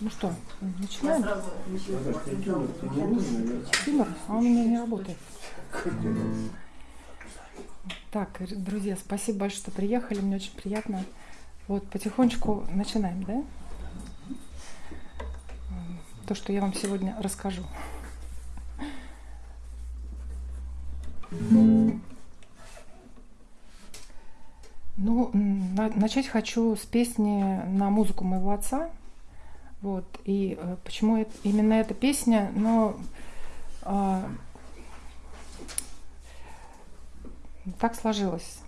Ну что, начинаем? Тимур, а он у меня не работает. Так, друзья, спасибо большое, что приехали, мне очень приятно. Вот, потихонечку начинаем, да? То, что я вам сегодня расскажу. Ну, начать хочу с песни на музыку моего отца. Вот. И э, почему это, именно эта песня, но э, так сложилось.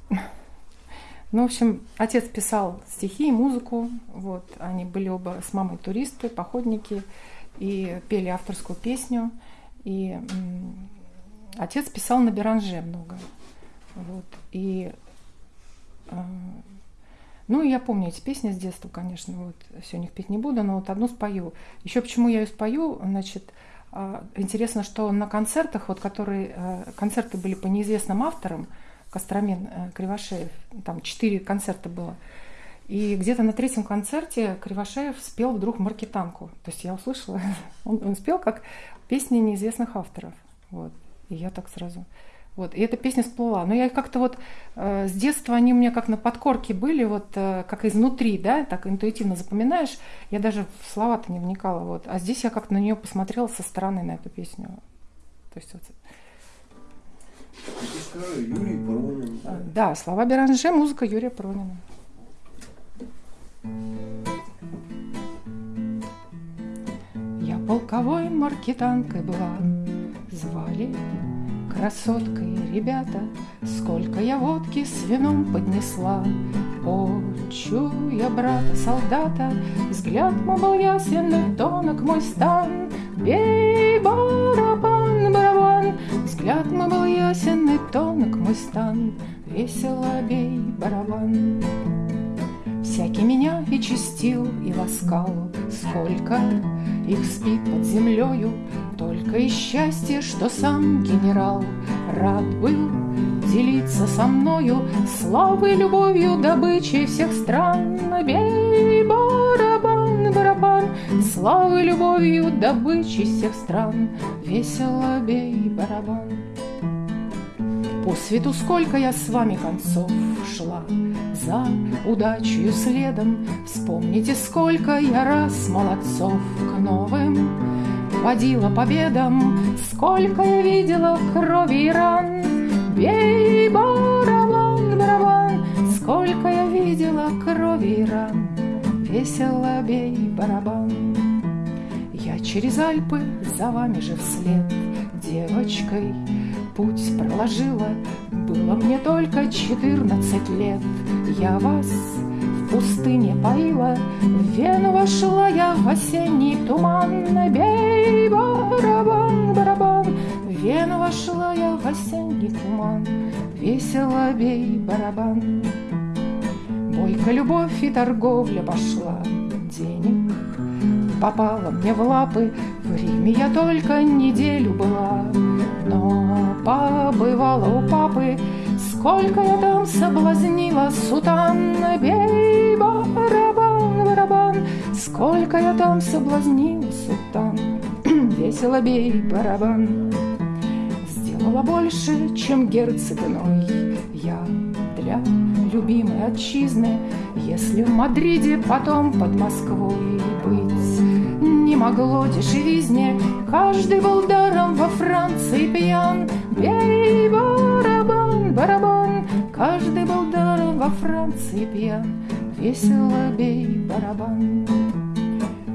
Ну, в общем, отец писал стихи и музыку. Вот. Они были оба с мамой туристы, походники, и пели авторскую песню. И м, отец писал на беранже много. Вот. И э, ну, я помню эти песни с детства, конечно, вот все них петь не буду, но вот одну спою. Еще почему я ее спою, значит, а, интересно, что на концертах, вот которые э, концерты были по неизвестным авторам, Костромин, э, Кривошеев, там четыре концерта было, и где-то на третьем концерте Кривошеев спел вдруг Маркетанку. То есть я услышала, он, он спел как песни неизвестных авторов. Вот. И я так сразу вот, и эта песня всплыла. Но я как-то вот э, с детства они у меня как на подкорке были, вот э, как изнутри, да, так интуитивно запоминаешь. Я даже в слова-то не вникала. Вот. А здесь я как-то на нее посмотрела со стороны на эту песню. То есть вот. Юрий Пронин. Да, слова Беранже, музыка Юрия Пронина. Я полковой маркетанкой была, звали красоткой, ребята, Сколько я водки с вином поднесла. Почу я брата, солдата, Взгляд мой был ясен и тонок мой стан. Бей, барабан, барабан, Взгляд мой был ясен и тонок мой стан. Весело бей, барабан. Всякий меня и чистил, и ласкал, Сколько их спит под землею, только и счастье, что сам генерал Рад был делиться со мною Славой, любовью, добычей всех стран. Бей, барабан, барабан, Славой, любовью, добычей всех стран. Весело бей, барабан. По свету сколько я с вами концов шла За удачей следом Вспомните, сколько я раз молодцов к новым водила победам, Сколько я видела крови и ран. Бей, барабан, барабан, Сколько я видела крови и ран. Весело бей, барабан. Я через Альпы за вами же вслед девочкой путь проложила. Было мне только четырнадцать лет. Я вас пустыне поила, В вену вошла я в осенний туман. Бей, барабан, барабан, В вену вошла я в осенний туман. Весело бей, барабан. Бойко любовь и торговля пошла, Денег попала мне в лапы, В Риме я только неделю была, Но побывала у папы, Сколько я там соблазнила сутан, Бей, барабан, барабан, Сколько я там соблазнила сутан, Весело бей, барабан. Сделала больше, чем герцог иной я для любимой отчизны, Если в Мадриде потом под Москвой быть могло дешевизне, Каждый был даром во Франции пьян, Бей, барабан, барабан, Каждый был даром во Франции пьян, Весело бей, барабан.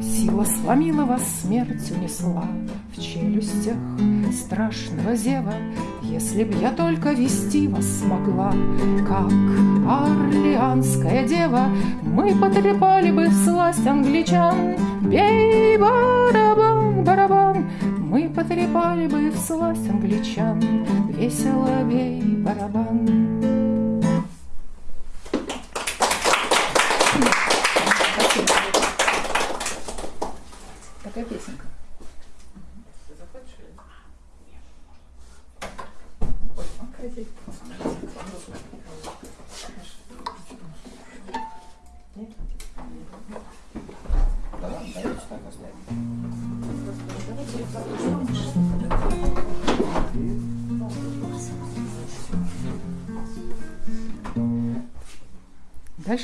Сила сломила вас, смерть унесла В челюстях страшного зева, Если б я только вести вас смогла, Как орлеанская дева, Мы потрепали бы сласть англичан. Бей, барабан, барабан, Мы потрепали бы сласть англичан. Весело бей, барабан.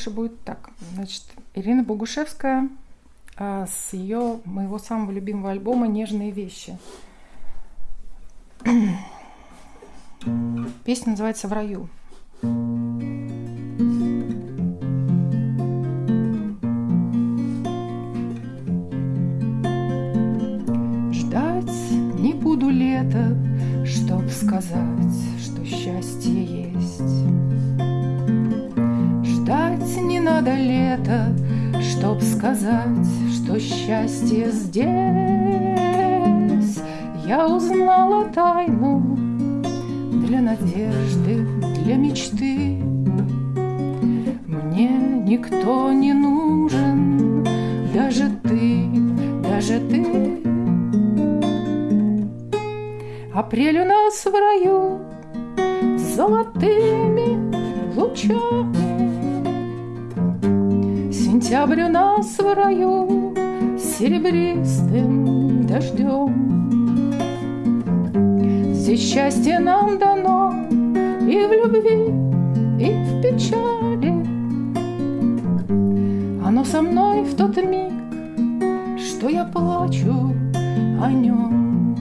Дальше будет так. Значит, Ирина Богушевская а, с ее моего самого любимого альбома «Нежные вещи». Песня называется «В раю». Ждать не буду лета, чтоб сказать, что счастье есть. Ждать не надо лета, чтоб сказать, что счастье здесь. Я узнала тайну для надежды, для мечты. Мне никто не нужен, даже ты, даже ты. Апрель у нас в раю золотыми лучами. Сентябрь у нас в раю серебристым дождем. Здесь счастье нам дано и в любви, и в печали. Оно со мной в тот миг, что я плачу о нем.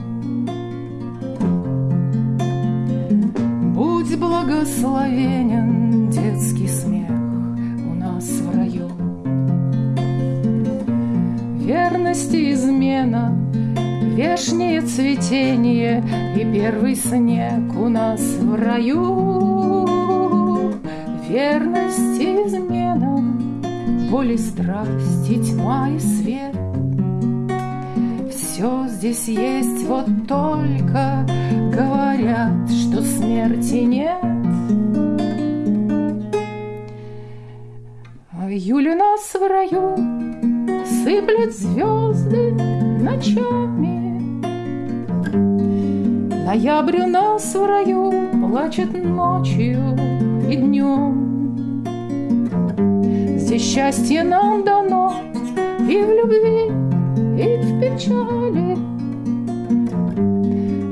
Будь благословенен детский Верность и измена, вешнее цветение И первый снег у нас в раю. Верность и измена, боль и страсть, и тьма и свет. Все здесь есть, вот только говорят, что смерти нет. Июль у нас в раю сыплет звезды ночами. Ноябрь у нас в раю плачет ночью и днем. Здесь счастье нам дано и в любви, и в печали.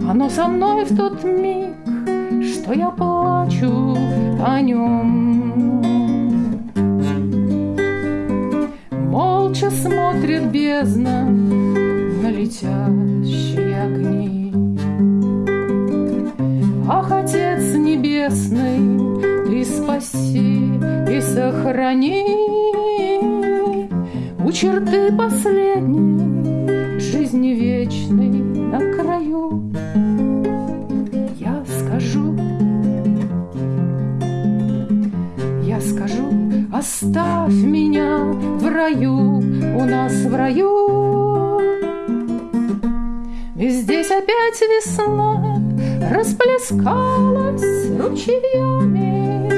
Оно со мной в тот миг, что я плачу о нем. Смотрит бездна на летящие огни. Ах, Отец Небесный, Ты спаси и сохрани У черты последней жизни вечной на краю. Оставь меня в раю, у нас в раю. Ведь здесь опять весна расплескалась ручьями.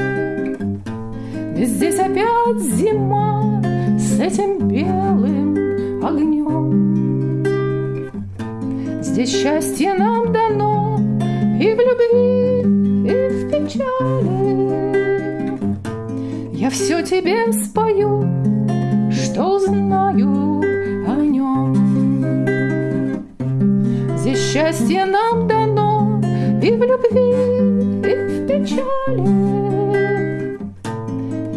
Ведь здесь опять зима с этим белым огнем. Здесь счастье нам дано и в любви, и в печали. Все тебе спою, что узнаю о нем. Здесь счастье нам дано и в любви, и в печали.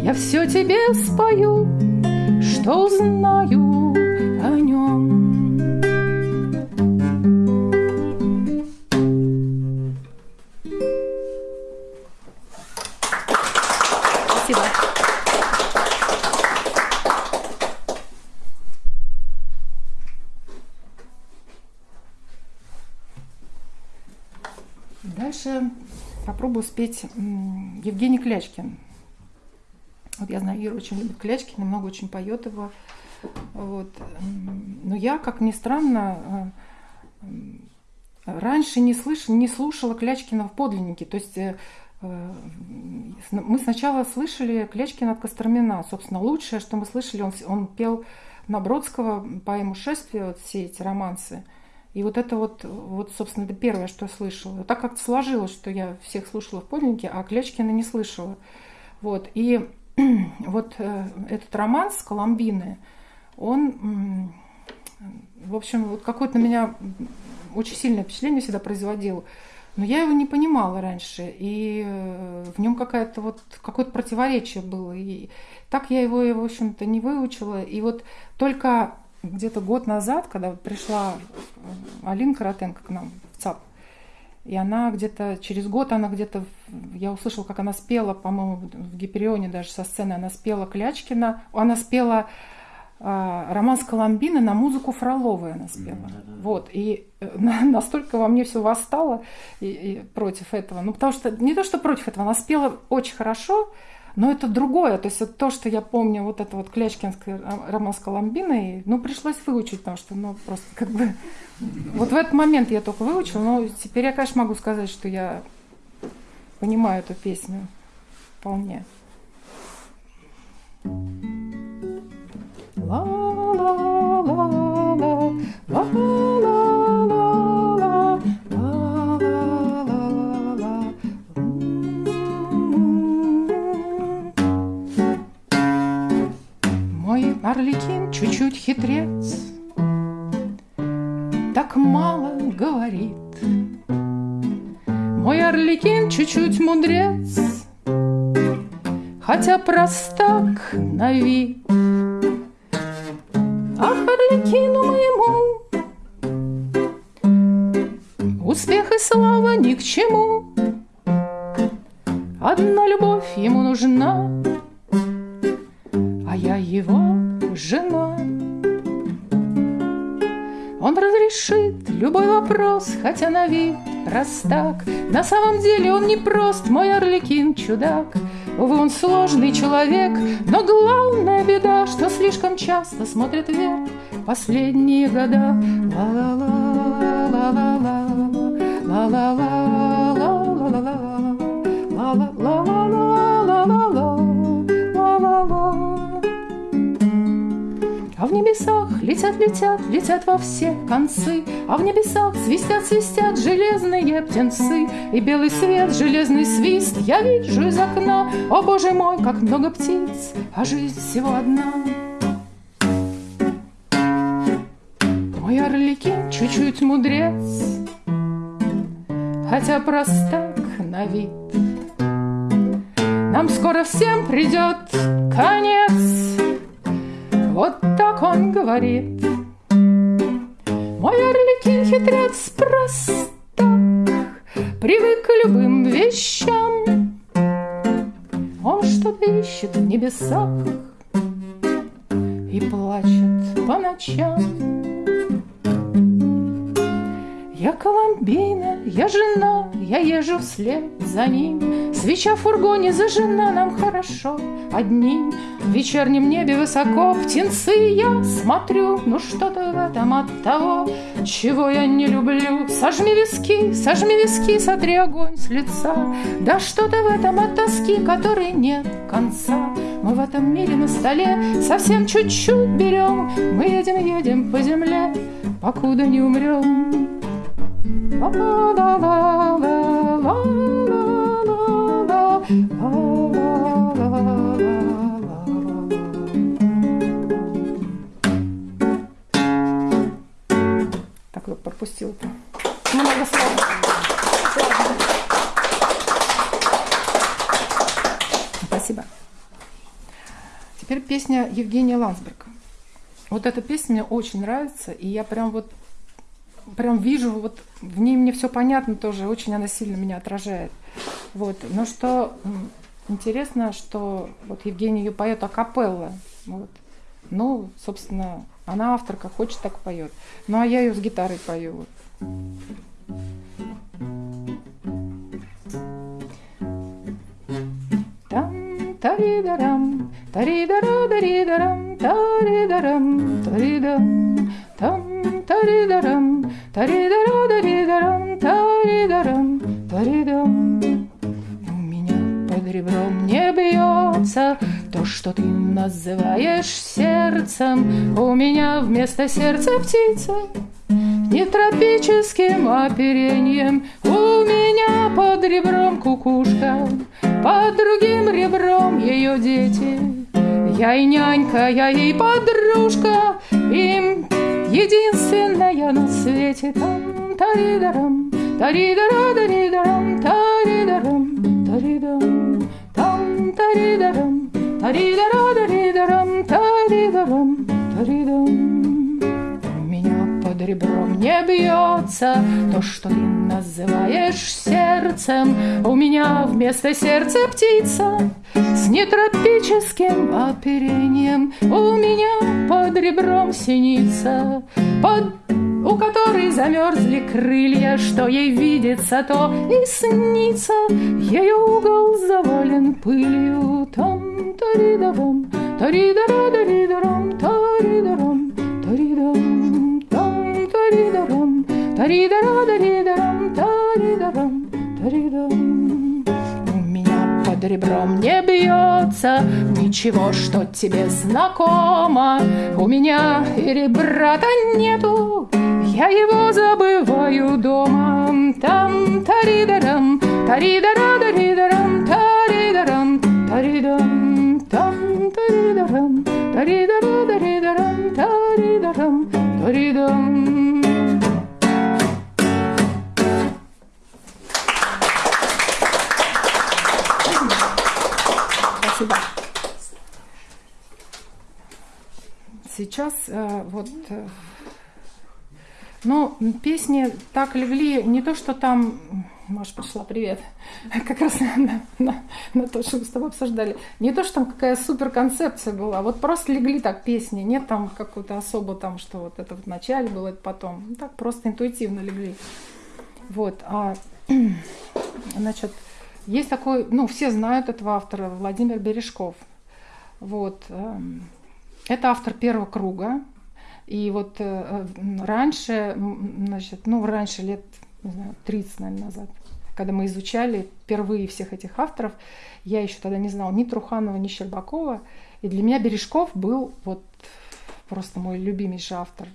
Я все тебе спою, что узнаю спеть Евгений Клячкин. Вот я знаю, Ира очень любит Клячкина, много очень поет его. Вот. Но я, как ни странно, э, раньше не, слыш... не слушала Клячкина в подлиннике. То есть э, э, мы сначала слышали Клячкина от Костромина. Собственно, лучшее, что мы слышали, он, он пел на Бродского поэму «Шествие», вот все эти романсы. И вот это вот, вот, собственно, это первое, что я слышала. Так как-то сложилось, что я всех слушала в подлиннике, а Клячкина не слышала. Вот. И вот э, этот роман с Коломбины, он, в общем, вот какое-то на меня очень сильное впечатление всегда производил. Но я его не понимала раньше, и э, в нем какая-то вот какое-то противоречие было. И так я его, в общем-то, не выучила. И вот только где-то год назад, когда пришла Алинка Ротенко к нам в ЦАП, и она где-то, через год она где-то, я услышала, как она спела, по-моему, в Гиперионе даже со сцены, она спела Клячкина, она спела э, роман с Коломбина на музыку Фроловой она спела. Mm-hmm. Вот, и э, настолько во мне все восстало и, и против этого. Ну, потому что, не то, что против этого, она спела очень хорошо, но это другое. То есть это то, что я помню, вот это вот Клячкинская роман с Коломбиной, ну, пришлось выучить, потому что, ну, просто как бы... Вот в этот момент я только выучила, но теперь я, конечно, могу сказать, что я понимаю эту песню вполне. Ла-ла-ла-ла, ла-ла-ла-ла, Орликин чуть-чуть хитрец, Так мало говорит. Мой Орликин чуть-чуть мудрец, Хотя простак на вид. Ах, Орликину моему Успех и слава ни к чему. Одна любовь ему нужна — жена. Он разрешит любой вопрос, хотя на вид простак. На самом деле он не прост, мой орликин чудак. Увы, он сложный человек, но главная беда, что слишком часто смотрит вверх последние года. Ла-ла-ла, ла-ла-ла, ла-ла-ла, А в небесах летят, летят, летят во все концы, А в небесах свистят, свистят железные птенцы, И белый свет, железный свист я вижу из окна. О, боже мой, как много птиц, а жизнь всего одна. Мой орликин чуть-чуть мудрец, Хотя простак на вид. Нам скоро всем придет конец, вот так он говорит. Мой орликин хитрец простак, Привык к любым вещам. Он что-то ищет в небесах И плачет по ночам. Я Коломбина, я жена, я езжу вслед за ним. Свеча в фургоне зажжена, нам хорошо одним. В вечернем небе высоко птенцы я смотрю, ну что-то в этом от того, чего я не люблю. Сожми виски, сожми виски, сотри огонь с лица. Да что-то в этом от тоски, которой нет конца. Мы в этом мире на столе совсем чуть-чуть берем. Мы едем, едем по земле, покуда не умрем. Так вот пропустил. Много слов. Спасибо. Теперь песня Евгения Лансберга. Вот эта песня мне очень нравится, и я прям вот прям вижу, вот в ней мне все понятно тоже, очень она сильно меня отражает. Вот. Но что интересно, что вот Евгения ее поет акапелла. Вот. Ну, собственно, она авторка, хочет так поет. Ну, а я ее с гитарой пою. Там, таридарам, таридарам, таридарам, таридарам, таридарам, там, таридарам, таридарам, таридарам, таридам. У меня под ребром не бьется то, что ты называешь сердцем. У меня вместо сердца птица не тропическим оперением. У меня под ребром кукушка, под другим ребром ее дети. Я и нянька, я и подружка, им единственная на свете там таридарам, Таридара, даридарам, таридарам, таридам, там, таридарам, таридара, даридарам, таридарам, таридам. Меня под ребром не бьется то, что ты называешь сердцем. У меня вместо сердца птица с нетропическим оперением. У меня под ребром синица, под у которой замерзли крылья, что ей видится, то и снится. Ее угол завален пылью, там таридарам, таридара даридарам, таридарам, таридам, там таридарам, таридара даридарам, таридарам, таридам. У меня под ребром не бьется ничего, что тебе знакомо. У меня и ребра-то нету, я его забываю дома. Там таридарам, таридара даридарам, таридарам, таридам, там таридарам, таридара даридарам, таридарам, таридам. Спасибо. Сейчас э, вот э, ну, песни так легли, не то, что там, Маша пришла, привет, как раз на, на, на то, что мы с тобой обсуждали, не то, что там какая супер концепция была, вот просто легли так песни, нет там какой-то особо там, что вот это в начале было, это потом, ну, так просто интуитивно легли. Вот, а, значит, есть такой, ну, все знают этого автора, Владимир Бережков. Вот, эм, это автор первого круга, и вот э, раньше, значит, ну, раньше лет, не знаю, 30, наверное, назад, когда мы изучали впервые всех этих авторов, я еще тогда не знала ни Труханова, ни Щербакова. И для меня Бережков был вот просто мой любимейший автор.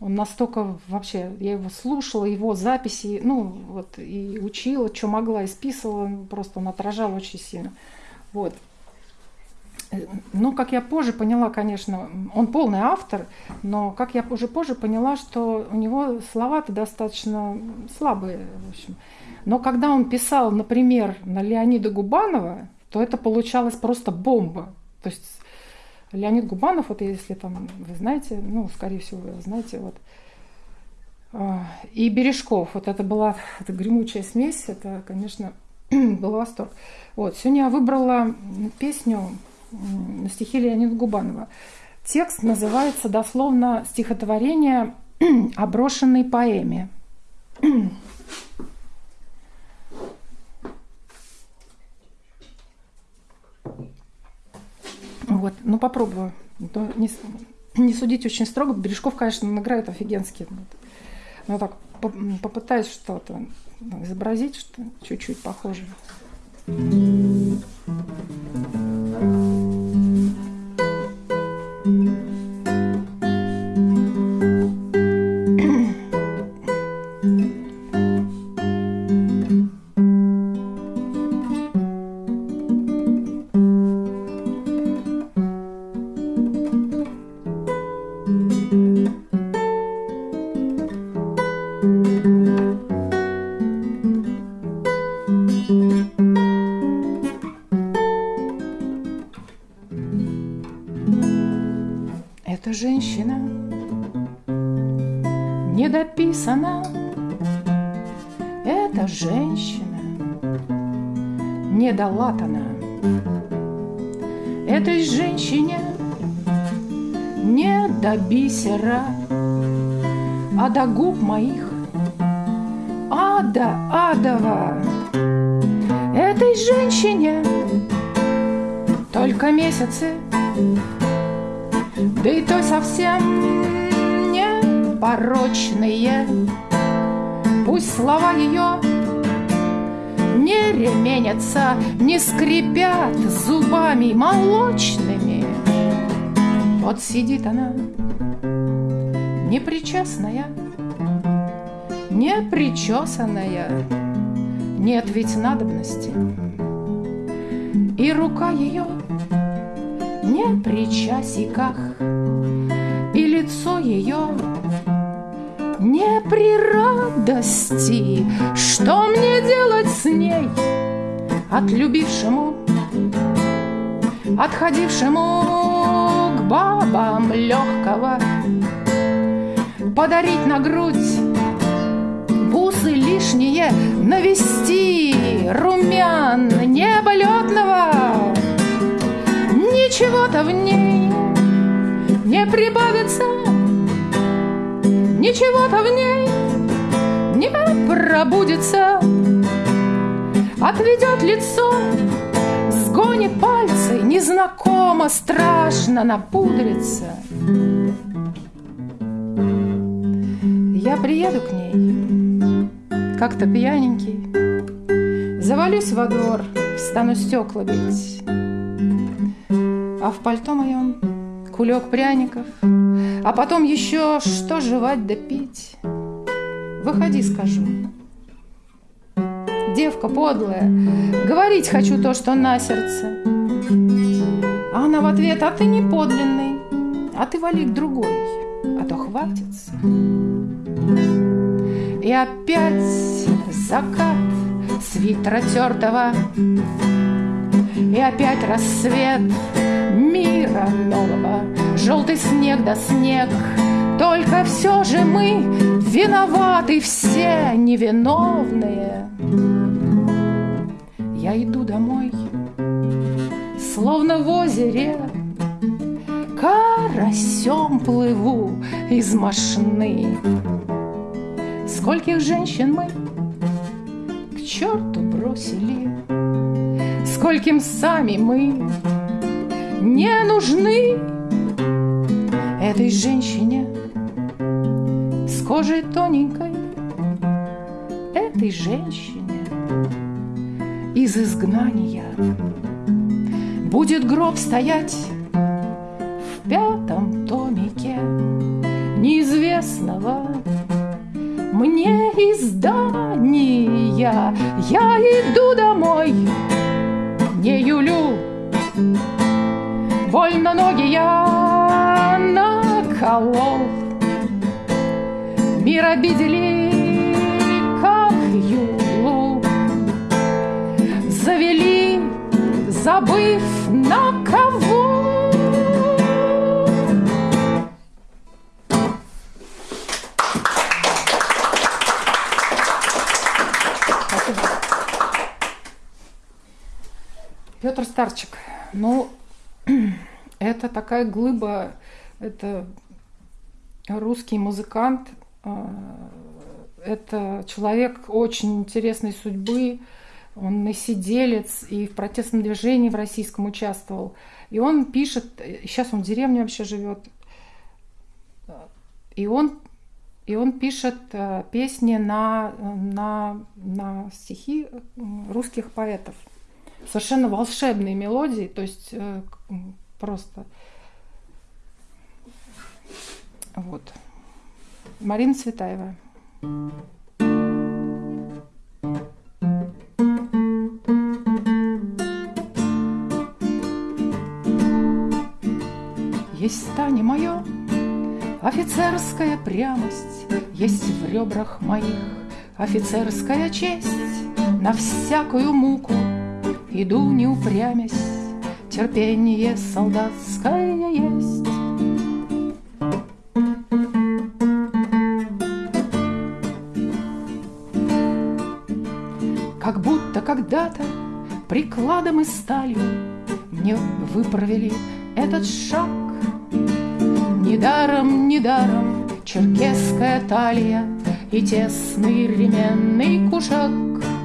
Он настолько вообще, я его слушала, его записи, ну вот, и учила, что могла, и списывала, просто он отражал очень сильно. Вот. Ну, как я позже поняла, конечно, он полный автор, но как я уже позже поняла, что у него слова-то достаточно слабые, в общем. Но когда он писал, например, на Леонида Губанова, то это получалось просто бомба. То есть Леонид Губанов, вот если там, вы знаете, ну, скорее всего, вы знаете, вот, а, и Бережков, вот это была эта гремучая смесь, это, конечно, был восторг. Вот, сегодня я выбрала песню стихи Леонида Губанова. Текст называется дословно «Стихотворение о брошенной поэме». Вот, ну попробую. Не, не судить очень строго. Бережков, конечно, он играет офигенски. Но так попытаюсь что-то изобразить, что чуть-чуть похоже. Бисера А до губ моих ада адова Этой женщине только месяцы Да и то совсем порочные. Пусть слова ее не ременятся, не скрипят зубами молочными. Вот сидит она, непричастная, непричесанная, нет ведь надобности. И рука ее не при часиках, и лицо ее не при радости, что мне делать с ней? От любившему, отходившему к бабам легкого, подарить на грудь бусы лишние, навести румян неболетного. Ничего-то в ней не прибавится, ничего-то в ней не пробудется. Отведет лицо, сгонит пальцы, незнакомо, страшно напудрится. Я приеду к ней, как-то пьяненький, Завалюсь во двор, стану стекла бить. А в пальто моем кулек пряников, А потом еще что жевать да пить. Выходи, скажу. Девка подлая, говорить хочу то, что на сердце. А она в ответ, а ты не подлинный, а ты вали к другой, а то хватится. И опять закат свитера тертого, И опять рассвет мира нового, Желтый снег да снег, Только все же мы виноваты все невиновные. Я иду домой, словно в озере, Карасем плыву из машины. Скольких женщин мы к черту бросили, Скольким сами мы не нужны? Этой женщине с кожей тоненькой, Этой женщине из изгнания Будет гроб стоять в пятом томике Неизвестного мне издания. Я иду домой, не юлю, Вольно ноги я наколол. Мир обидели, как юлу, Завели, забыв на кого. Петр Старчик, ну, это такая глыба, это русский музыкант, а, это человек очень интересной судьбы, он и сиделец, и в протестном движении в российском участвовал. И он пишет, сейчас он в деревне вообще живет, и он, и он пишет э, песни на, на, на стихи русских поэтов совершенно волшебные мелодии, то есть э, просто вот. Марина Цветаева. Есть стане мое, офицерская прямость, Есть в ребрах моих офицерская честь На всякую муку Иду не упрямясь, терпение солдатское есть. Как будто когда-то прикладом и сталью Мне выправили этот шаг. Недаром, недаром черкесская талия И тесный ременный кушак —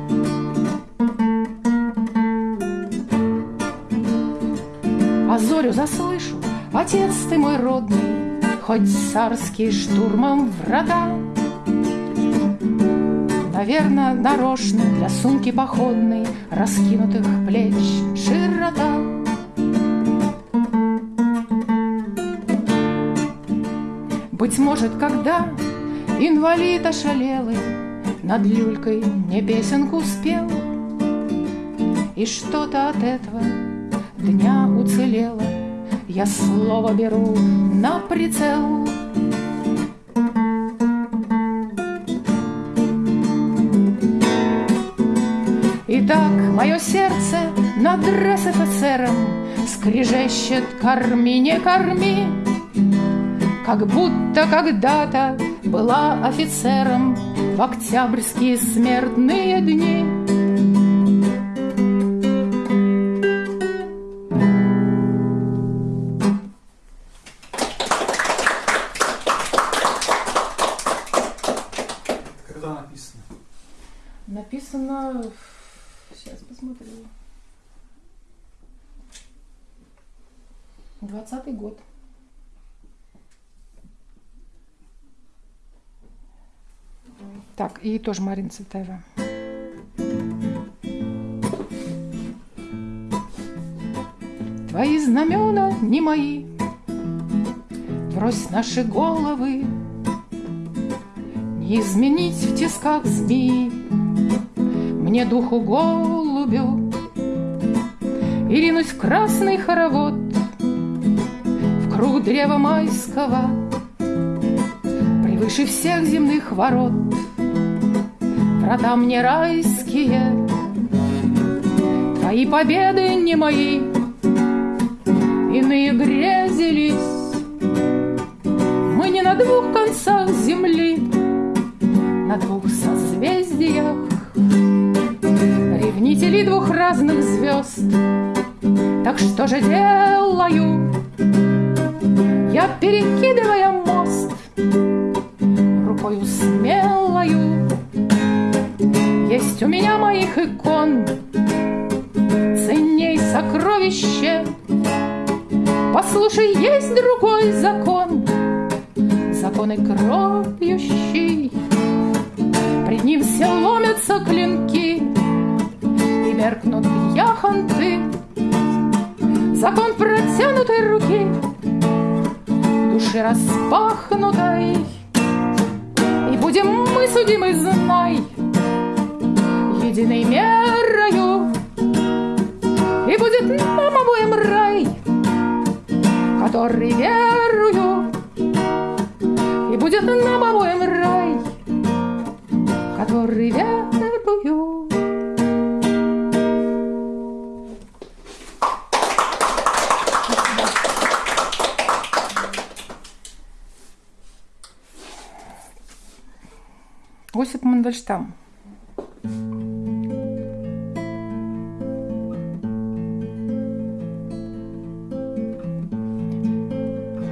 А зорю заслышу, отец ты мой родный, Хоть царский штурмом врага. Наверно, нарочно для сумки походной Раскинутых плеч широта. Быть может, когда инвалид ошалелый Над люлькой не песенку спел, И что-то от этого дня уцелела, Я слово беру на прицел. Итак, мое сердце над офицером Скрежещет «Корми, не корми!» Как будто когда-то была офицером В октябрьские смертные дни. Двадцатый год. Так, и тоже Марина Цветаева. Твои знамена не мои, Брось наши головы, Не изменить в тисках змеи. Мне духу голубю. И ринусь в красный хоровод Круг древа майского Превыше всех земных ворот. Врата мне райские Твои победы не мои. Иные грезились Мы не на двух концах земли На двух созвездиях. Ревнители двух разных звезд. Так что же делаю меркнут яхонты. Закон протянутой руки, души распахнутой. И будем мы судимы, знай, единой мерою. И будет нам обоим рай — который верую, И будет нам обоим рай, который верую. Осип Мандельштам.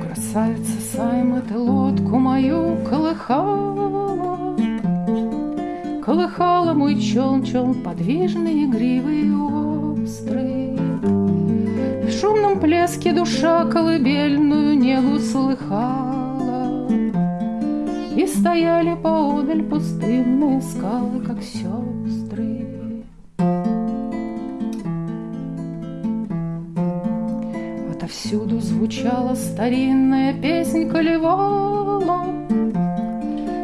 Красавица Сайма, ты лодку мою колыхала, Колыхала мой челн-челн, подвижный, игривый и острый. В шумном плеске душа колыбельную негу слыхала, И стояли поодаль пустынные скалы, как сестры. Отовсюду звучала старинная песнь Колевала,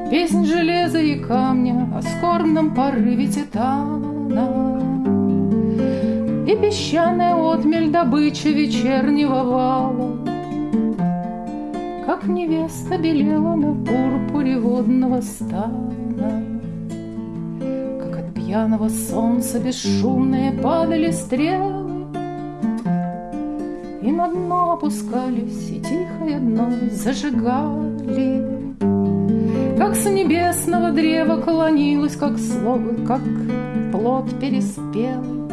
Песнь железа и камня о скорбном порыве титана. И песчаная отмель добычи вечернего вала, невеста белела на пурпуре водного стана. Как от пьяного солнца бесшумные падали стрелы, и на дно опускались, и тихое дно зажигали. Как с небесного древа клонилось, как слово, как плод переспелый.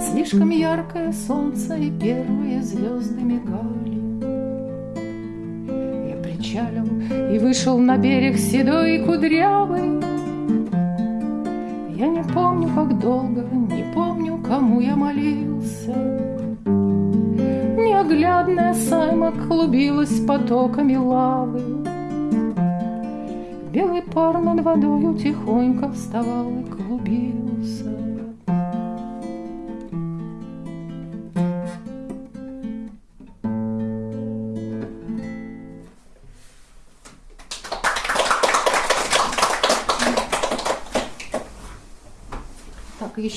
Слишком яркое солнце и первые звезды мигали. Причалил и вышел на берег седой и кудрявый. Я не помню, как долго, не помню, кому я молился. Неоглядная сайма клубилась потоками лавы. Белый пар над водою тихонько вставал и клубился.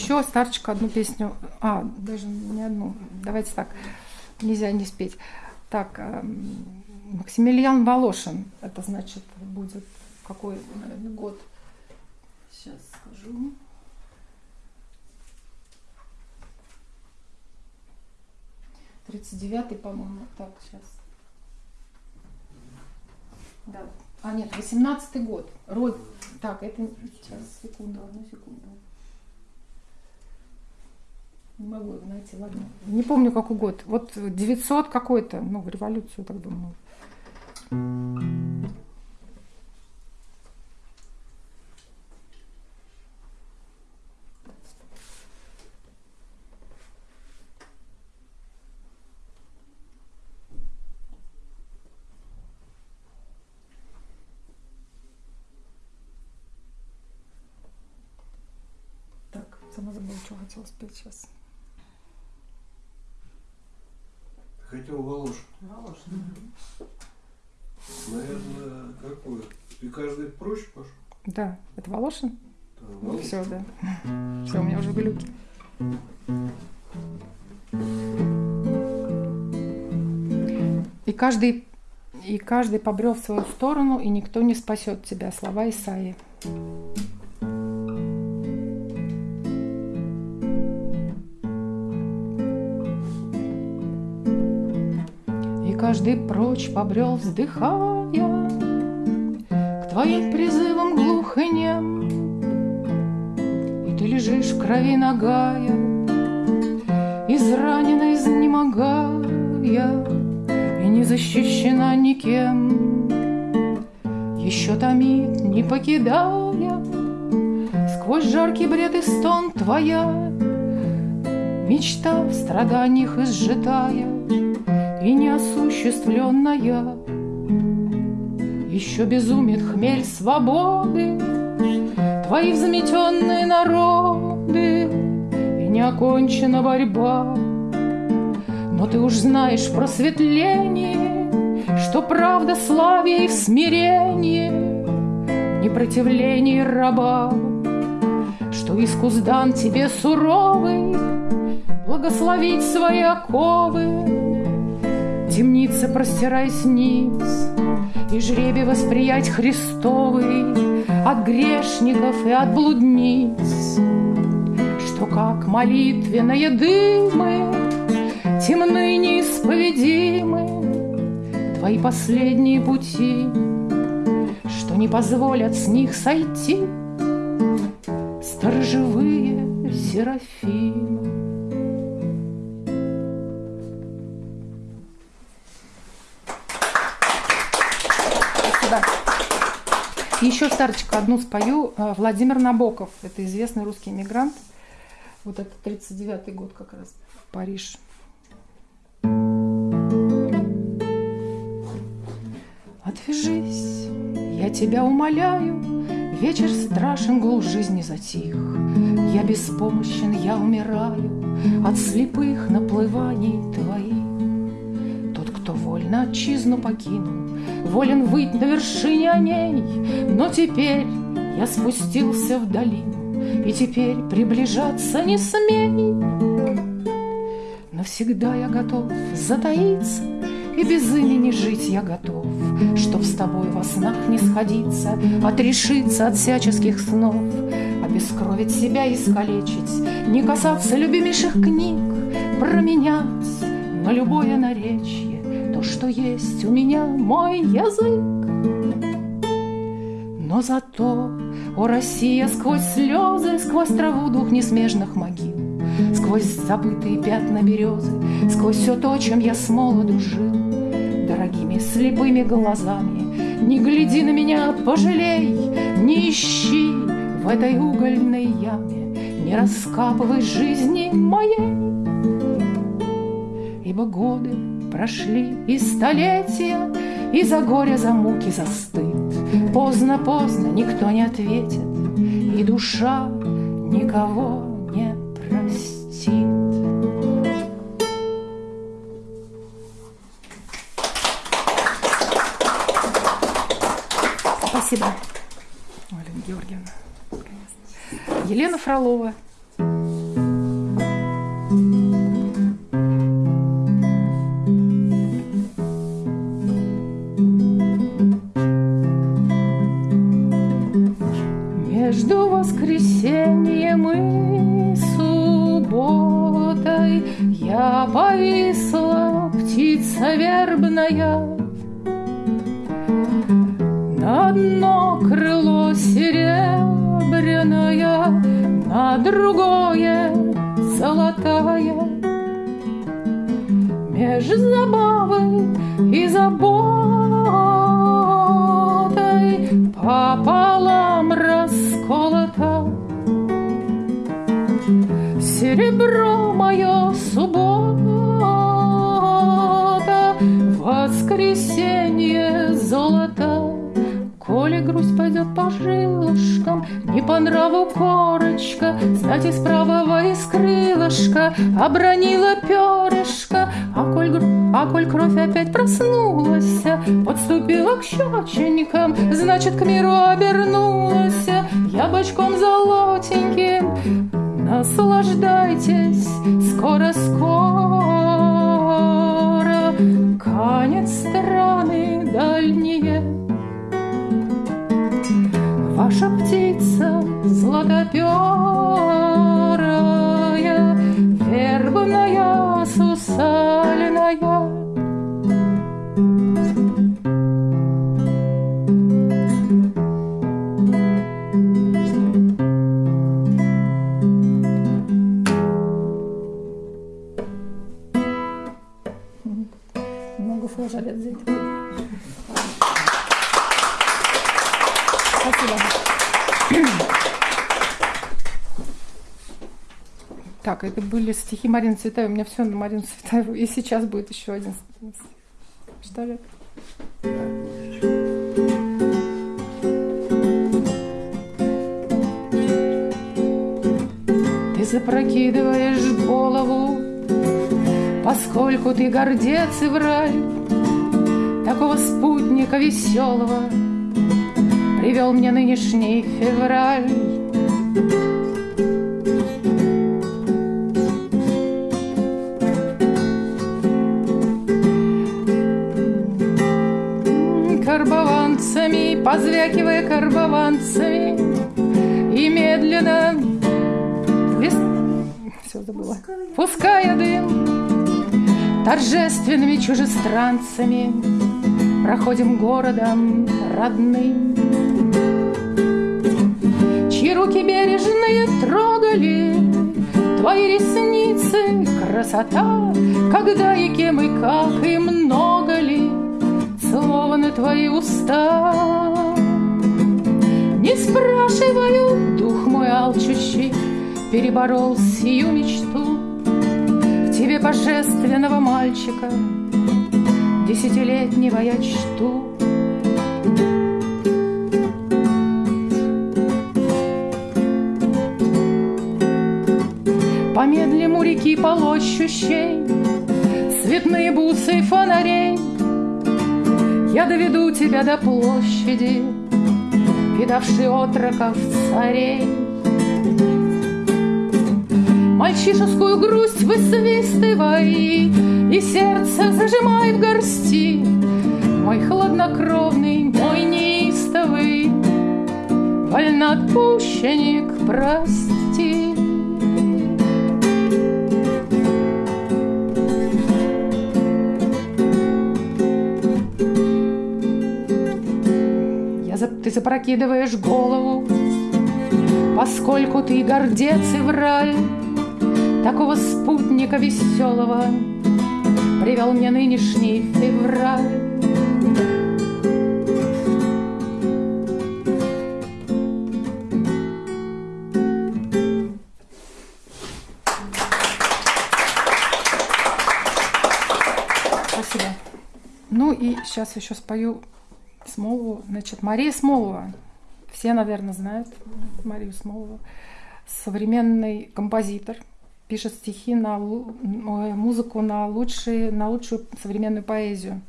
еще старчика одну песню... А, даже не одну. Давайте так. Нельзя не спеть. Так, эм, Максимилиан Волошин. Это значит будет какой наверное, год? Сейчас скажу. Тридцать девятый, по-моему. Так, сейчас. Да. А, нет, восемнадцатый год. Род... Так, это... Сейчас, секунду, одну секунду. Не могу его найти, ладно. Не помню, какой год. Вот 900 какой-то, ну, в революцию, так думаю. Так, сама забыла, что хотела спеть сейчас. Хотел Волошин. Наверное, какой? И каждый прочь пошел? Да, это Волошин? Да, Ну, Волошин. все, да. Все, у меня уже глюки. И каждый, и каждый побрел в свою сторону, и никто не спасет тебя. Слова Исаии. Каждый прочь побрел, вздыхая, К твоим призывам глух и нем. И ты лежишь в крови нагая, Изранена, изнемогая, И не защищена никем. Еще томит, не покидая, Сквозь жаркий бред и стон твоя, Мечта в страданиях изжитая И неосуществленная. Еще безумит хмель свободы, Твои взметенные народы, И не окончена борьба. Но ты уж знаешь в просветлении, Что правда славе и в смирении, Непротивлении раба, Что искус дан тебе суровый, Благословить свои оковы, Темница простираясь низ, И жребий восприять Христовый От грешников и от блудниц, Что как молитвенные дымы Темны неисповедимы Твои последние пути, Что не позволят с них сойти Сторожевые серафимы. Еще, Старочка, одну спою. Э, Владимир Набоков. Это известный русский иммигрант. Вот это 39-й год как раз. Париж. Отвяжись, я тебя умоляю, Вечер страшен, гул жизни затих. Я беспомощен, я умираю От слепых наплываний твоих. Тот, кто вольно отчизну покинул, Волен выть на вершине о ней, Но теперь я спустился в долину, И теперь приближаться не смей. Навсегда я готов затаиться, И без имени жить я готов, Чтоб с тобой во снах не сходиться, Отрешиться от всяческих снов, Обескровить себя, искалечить, Не касаться любимейших книг, Променять на любое То, что есть у меня мой язык. Но зато, о Россия, сквозь слезы, Сквозь траву дух несмежных могил, Сквозь забытые пятна березы, Сквозь все то, чем я с молоду жил, Дорогими слепыми глазами, Не гляди на меня, пожалей, Не ищи в этой угольной яме, Не раскапывай жизни моей. Ибо годы прошли и столетия, И за горе, за муки, за стыд. Поздно-поздно никто не ответит, И душа никого не простит. Спасибо, Олена Георгиевна. Елена Фролова. Воскресенье золото. Коли грусть пойдет по жилушкам, Не по нраву корочка, Знать из правого из крылышка Обронила перышко, А коль, а коль кровь опять проснулась, Подступила к щеченькам, Значит, к миру обернулась, Я бочком золотеньким. Наслаждайтесь, скоро-скоро Канет страны дальние. Ваша птица златоперая, Вербная, взять. Так, это были стихи Марины Цветаевой. У меня все на Марину Цветаеву. И сейчас будет еще один. Читали? Ты запрокидываешь голову, Поскольку ты гордец и враль, Такого спутника веселого Привел мне нынешний февраль. Карбованцами, позвякивая карбованцами, И медленно вес... Все забыла. Пуская дым торжественными чужестранцами Проходим городом родным. Чьи руки бережные трогали Твои ресницы, красота Когда и кем и как и много ли Целованы твои уста. Не спрашиваю, дух мой алчущий Переборол сию мечту. В тебе божественного мальчика Десятилетнего я чту. Помедлим у реки полощущей Цветные бусы фонарей. Я доведу тебя до площади Видавший отроков царей Мальчишескую грусть высвистывай И сердце зажимай в горсти Мой хладнокровный, мой неистовый Вольноотпущенник, прости. Ты запрокидываешь голову, Поскольку ты гордец и враль, Такого спутника веселого Привел мне нынешний февраль. Спасибо. Ну и сейчас еще спою Смолову. Значит, Мария Смолова. Все, наверное, знают Марию Смолову. Современный композитор. Пишет стихи на музыку на, лучшие, на лучшую современную поэзию.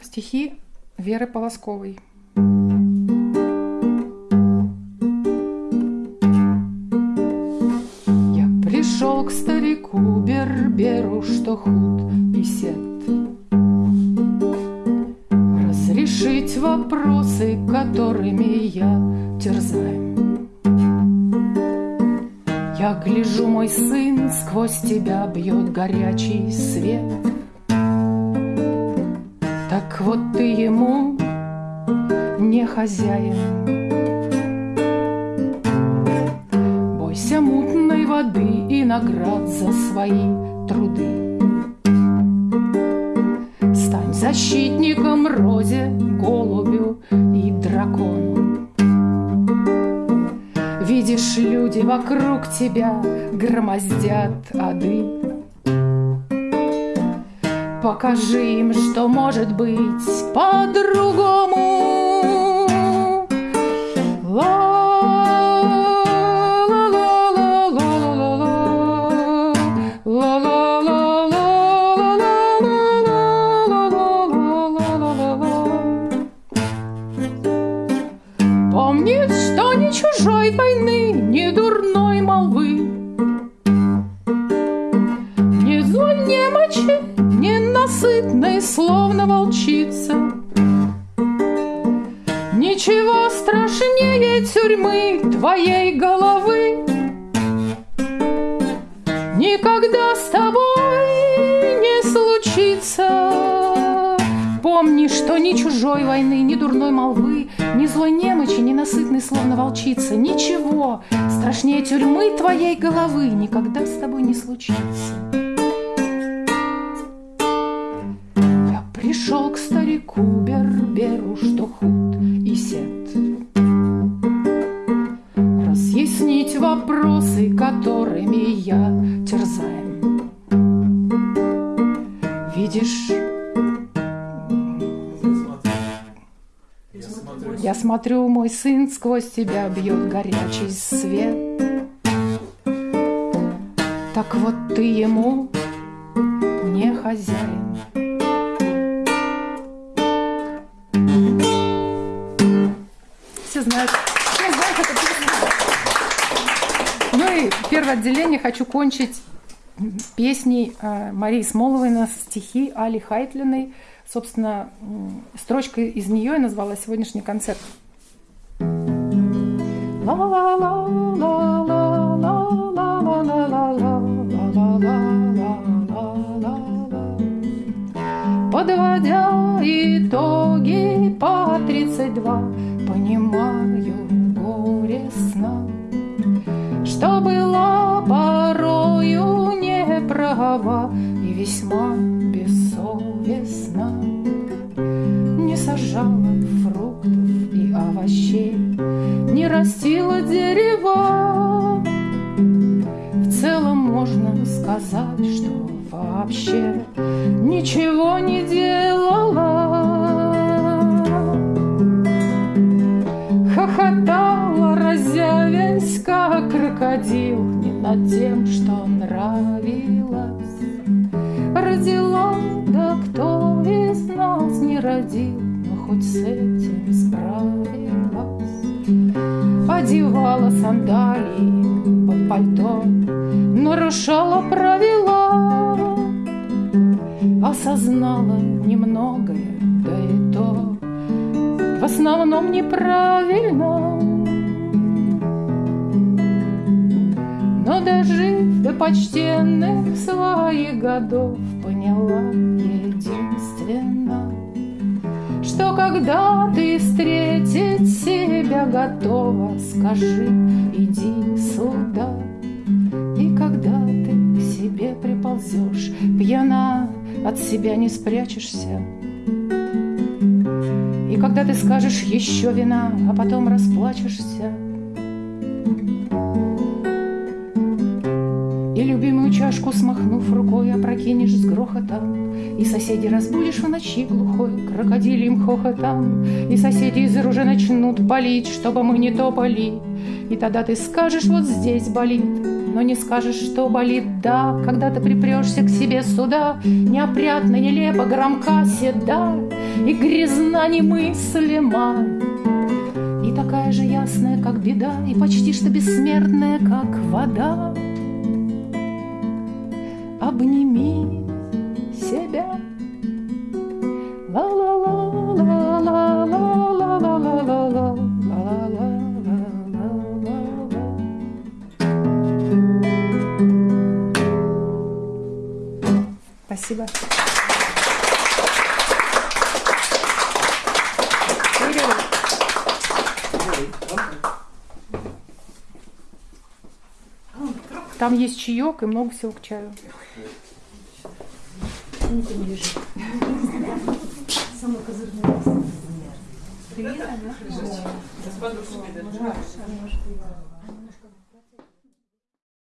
Стихи Веры Полосковой. пришел к старику Берберу, что худ и сед. Вопросы, которыми я терзаем. Я гляжу, мой сын, сквозь тебя бьет горячий свет. Так вот ты ему не хозяин. Бойся мутной воды и наград за свои труды. Защитником розе, голубю и дракону. Видишь, люди вокруг тебя громоздят ады. Покажи им, что может быть по-другому. Твоей головы Никогда с тобой не случится. Помни, что ни чужой войны, ни дурной молвы, Ни злой немочи, ни насытной, словно волчица, Ничего страшнее тюрьмы твоей головы Никогда с тобой не случится. Я пришел к старику Берберу, что худ и сед. Вопросы, которыми я терзаем. Видишь, Я смотрю. мой сын сквозь тебя бьет горячий свет. Так вот ты ему не хозяин. Все знают эту песню. И первое отделение хочу кончить песней э, Марии Смоловой на стихи Али Хайтлиной. Собственно, строчка из нее я назвала сегодняшний концерт. Подводя итоги по тридцать два, понимаю горестно, что права и весьма бессовестна. Не сажала фруктов и овощей, не растила дерева. В целом можно сказать, что вообще ничего не делала. Хохотала, разявясь, как крокодил, Не над тем, что нравилось. Но хоть с этим справилась. Одевала сандалии под пальто, Нарушала правила, Осознала немногое, да и то В основном неправильно. Но дожив до почтенных своих годов, Поняла единственно, Что когда ты встретить себя готова, Скажи, иди сюда. И когда ты к себе приползешь, Пьяна, от себя не спрячешься. И когда ты скажешь еще вина, а потом расплачешься, И чашку, смахнув рукой, опрокинешь с грохотом, И соседей разбудишь в ночи глухой крокодильем хохотом, И соседи из уже начнут болеть, чтобы мы не топали. И тогда ты скажешь, вот здесь болит, но не скажешь, что болит, да, Когда ты припрешься к себе сюда, Неопрятно, нелепо, громка, седа, И грязна немыслима. И такая же ясная, как беда, И почти что бессмертная, как вода обними себя. Спасибо. Там есть чаек и много всего к чаю. Самый козырный. Привет, она. Да. С подушками даже. Может, и-